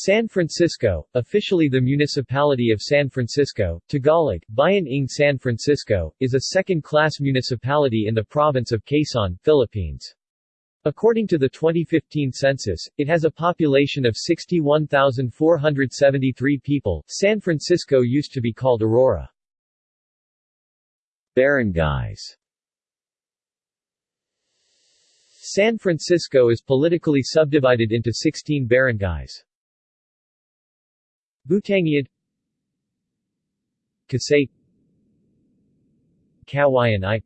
San Francisco, officially the Municipality of San Francisco, Tagalog, Bayan ng San Francisco, is a second-class municipality in the province of Quezon, Philippines. According to the 2015 census, it has a population of 61,473 people. San Francisco used to be called Aurora. Barangays San Francisco is politically subdivided into 16 barangays. Butanguiad Casay Kawayan I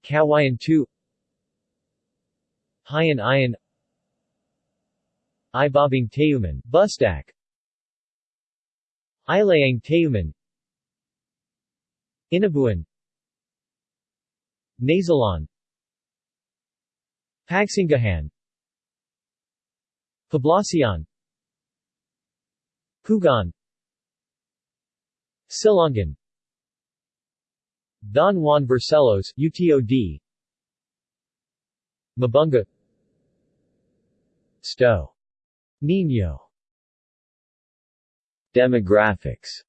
Kawayan 2 Hayan Ayan Ibabang Tayuman, Bustak. Ilayang Tayuman Inabuan. Nasalon Pagsingahan Poblacion Pugon Silongan. Don Juan Barcelos UTOD Mabunga. Sto. Nino. Demographics.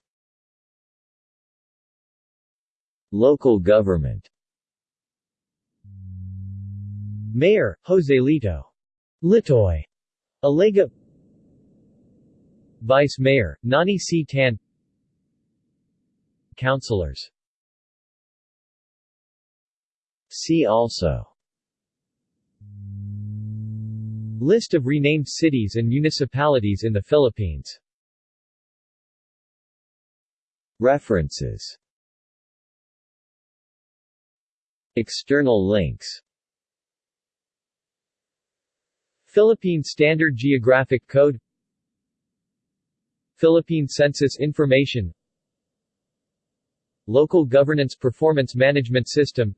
Local government. Mayor, Jose Lito. Litoy. Alega Vice Mayor, Nani C. Tan. Councilors. See also. List of renamed cities and municipalities in the Philippines. References. External links. Philippine Standard Geographic Code Philippine Census Information Local Governance Performance Management System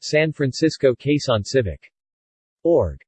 San Francisco Quezon Civic. Org.